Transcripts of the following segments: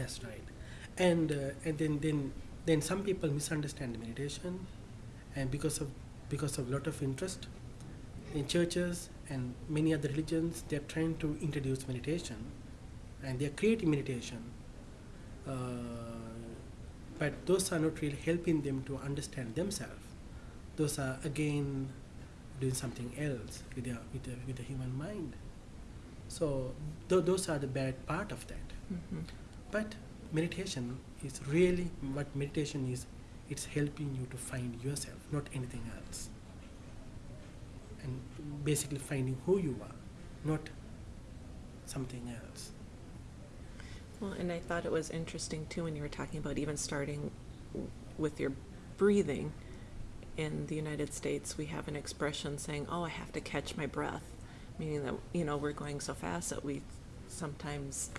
That's right. And, uh, and then, then, then some people misunderstand meditation, and because of, because of lot of interest in churches and many other religions, they're trying to introduce meditation, and they're creating meditation. Uh, but those are not really helping them to understand themselves. Those are again doing something else with the, with the, with the human mind. So th- those are the bad part of that. Mhm. But meditation is really what meditation is. It's helping you to find yourself, not anything else. And basically finding who you are, not something else. Well, and I thought it was interesting too when you were talking about even starting with your breathing. In the United States, we have an expression saying, "Oh, I have to catch my breath," meaning that you know we're going so fast that we sometimes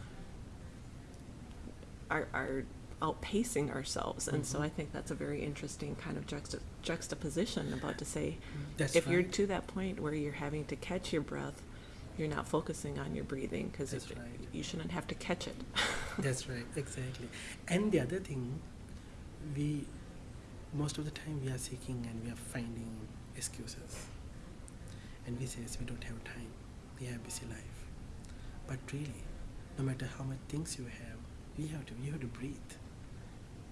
are are outpacing ourselves, and so Mhm. I think that's a very interesting kind of juxta- juxtaposition about to say That's if you're to that point where you're having to catch your breath, you're not focusing on your breathing because right. you shouldn't have to catch it. That's right, exactly. And the other thing, we most of the time we are seeking and we are finding excuses. And we say we don't have time, we have busy life. But really, no matter how much things you have, you have to you have to breathe.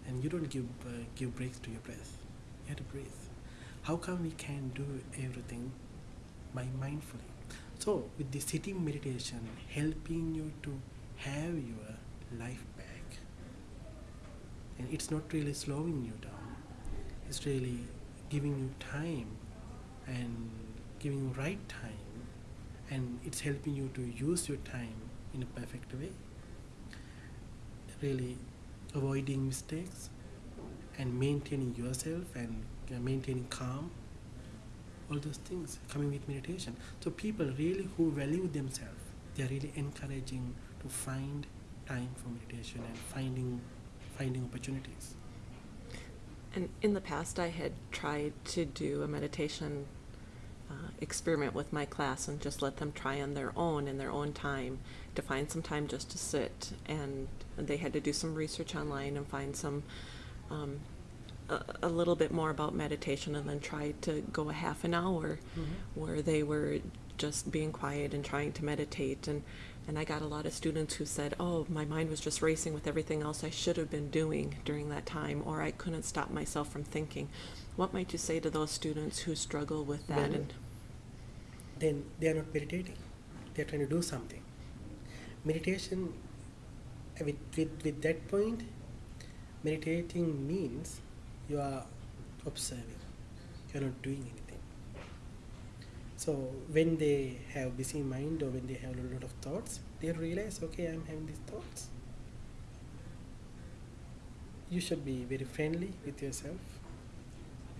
And you don't give uh, give breaks to your breath. You have to breathe. How come we can do everything by mindfully? So with the sitting meditation helping you to have your life back. And it's not really slowing you down. It's really giving you time and giving you right time and it's helping you to use your time in a perfect way. Really avoiding mistakes and maintaining yourself and maintaining calm all those things coming with meditation. So people really who value themselves they are really encouraging to find time for meditation and finding finding opportunities. And in the past, I had tried to do a meditation uh, experiment with my class and just let them try on their own in their own time to find some time just to sit. And they had to do some research online and find some um, a, a little bit more about meditation, and then try to go a half an hour where they were just being quiet and trying to meditate and and I got a lot of students who said, "Oh, my mind was just racing with everything else I should have been doing during that time or I couldn't stop myself from thinking." What might you say to those students who struggle with that Well, and then they are not meditating. They are trying to do something. Meditation with, with, with that point meditating means you are observing. You are not doing anything so when they have busy mind or when they have a lot of thoughts they realize okay i'm having these thoughts. You should be very friendly with yourself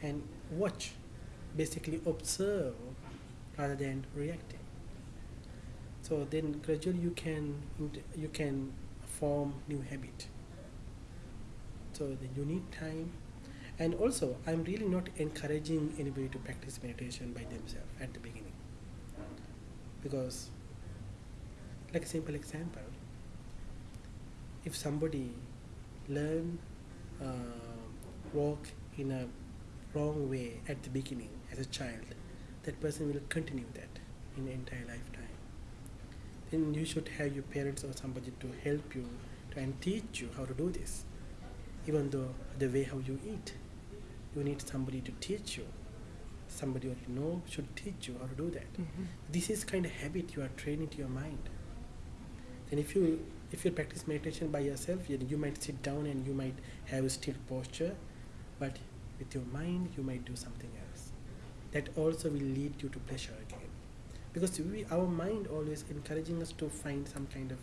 and watch basically observe rather than reacting. So then gradually you can you can form new habit. So then you need time and also i'm really not encouraging anybody to practice meditation by themselves at the beginning. Because like a simple example if somebody learn uh, walk in a wrong way at the beginning as a child that person will continue that in entire lifetime. Then you should have your parents or somebody to help you to, and teach you how to do this even though the way how you eat you need somebody to teach you. Somebody who you know should teach you how to do that. Mhm. this is kind of habit you are training to your mind. And if you if you practice meditation by yourself you, you might sit down and you might have a still posture but with your mind you might do something else. That also will lead you to pleasure again. Because we, our mind always encouraging us to find some kind of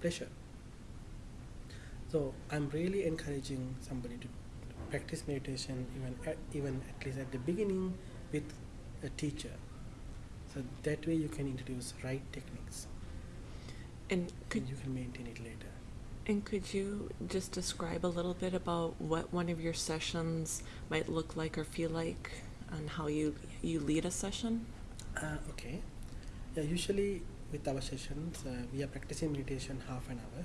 pleasure. So i'm really encouraging somebody to practice meditation even at, even at least at the beginning with a teacher so that way you can introduce right techniques and could and you can maintain it later and could you just describe a little bit about what one of your sessions might look like or feel like and how you you lead a session? Uh, okay. Yeah, usually with our sessions, uh, we are practicing meditation half an hour,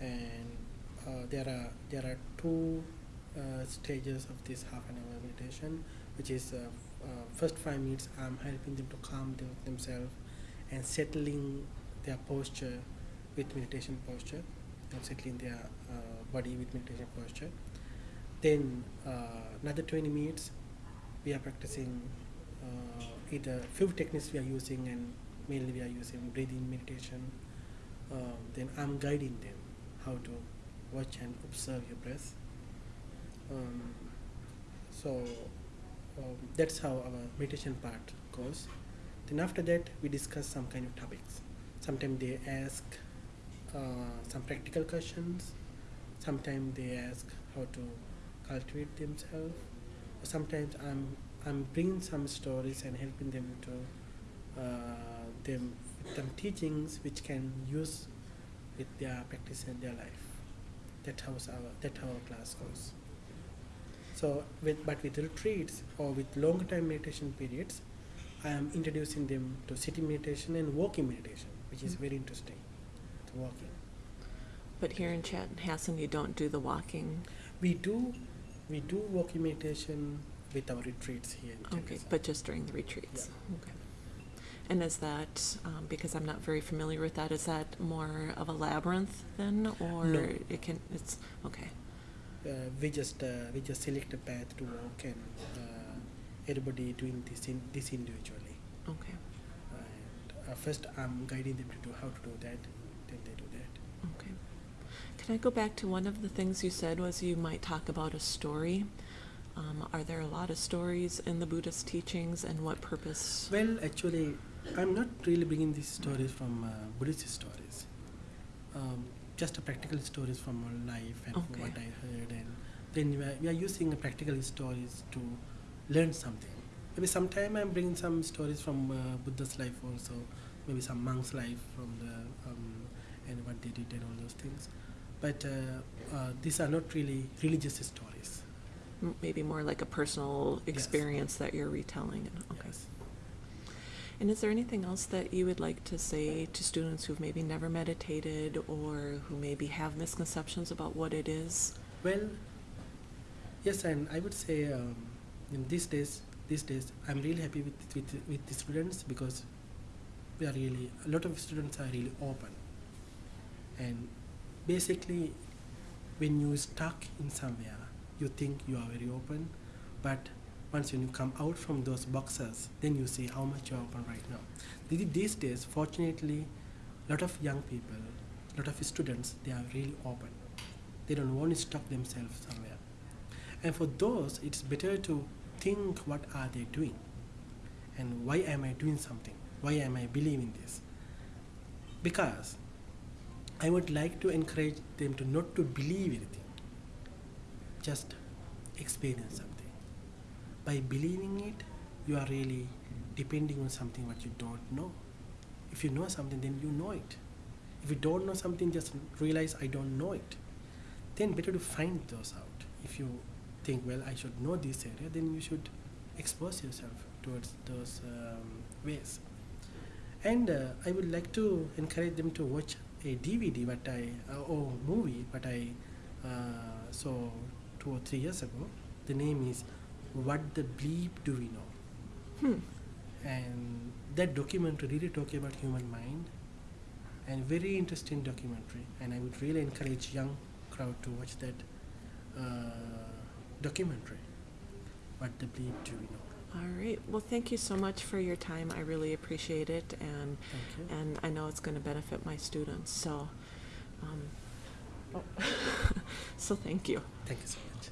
and uh, there are there are two stages of this half an hour meditation, which is uh, uh, first five minutes I'm helping them to calm them, themselves and settling their posture with meditation posture and settling their uh, body with meditation posture. Then uh, another 20 minutes we are practicing uh, either few techniques we are using and mainly we are using breathing meditation. Um, then I'm guiding them how to watch and observe your breath. Um, so um, that's how our meditation part goes. Then after that we discuss some kind of topics. Sometimes they ask uh, some practical questions. Sometimes they ask how to cultivate themselves. Sometimes I'm I'm bringing some stories and helping them to uh, them with some teachings which can use with their practice and their life. That's how our that's how our class goes. So with but with retreats or with long time meditation periods, I am introducing them to sitting meditation and walking meditation, which is Mm. very interesting. To walking. But here in Chanhassen, you don't do the walking. We do we do walking meditation with our retreats here in Okay, but just during the retreats. Yeah. Okay. And is that, um, because I'm not very familiar with that, is that more of a labyrinth then, or No. it can, it's, okay, we just uh, we just select a path to walk and uh, everybody doing this in this individually okay, and uh, first i'm guiding them to do how to do that then they do that okay. Can I go back to one of the things you said was you might talk about a story? Um, are there a lot of stories in the Buddhist teachings, and what purpose? well actually i'm not really bringing these stories from uh, buddhist stories um, just a practical stories from our life and Okay. what i heard and then we are, we are using practical stories to learn something maybe sometime i'm bringing some stories from uh, buddha's life also maybe some monk's life from the um, and what they did and all those things but uh, uh, these are not really religious stories M- Maybe more like a personal Yes. experience that you're retelling? Okay. yes And is there anything else that you would like to say to students who've maybe never meditated or who maybe have misconceptions about what it is? Well, yes, and I would say um, in these days, these days, I'm really happy with, with with the students because we are really a lot of students are really open, and basically, when you're stuck in somewhere, you think you are very open, but once when you come out from those boxes, then you see how much you are open right now. These days, fortunately, a lot of young people, a lot of students, they are really open. They don't want to stuck themselves somewhere. And for those it's better to think what are they doing? And why am i doing something? Why am i believing this? Because i would like to encourage them to not to believe anything. Just experience something by believing it you are really depending on something what you don't know. If you know something then you know it. If you don't know something just realize i don't know it. Then better to find those out. If you think well i should know this area then you should expose yourself towards those um, ways. And uh, i would like to encourage them to watch a dvd what i uh, or movie what i uh, saw two or three years ago. The name is what the bleep do we know Hmm. and that documentary really talk about human mind and very interesting documentary and i would really encourage young crowd to watch that uh, documentary what the bleep do we know All right. Well, thank you so much for your time. I really appreciate it, and and I know it's going to benefit my students. So, um, oh. so thank you. thank you so much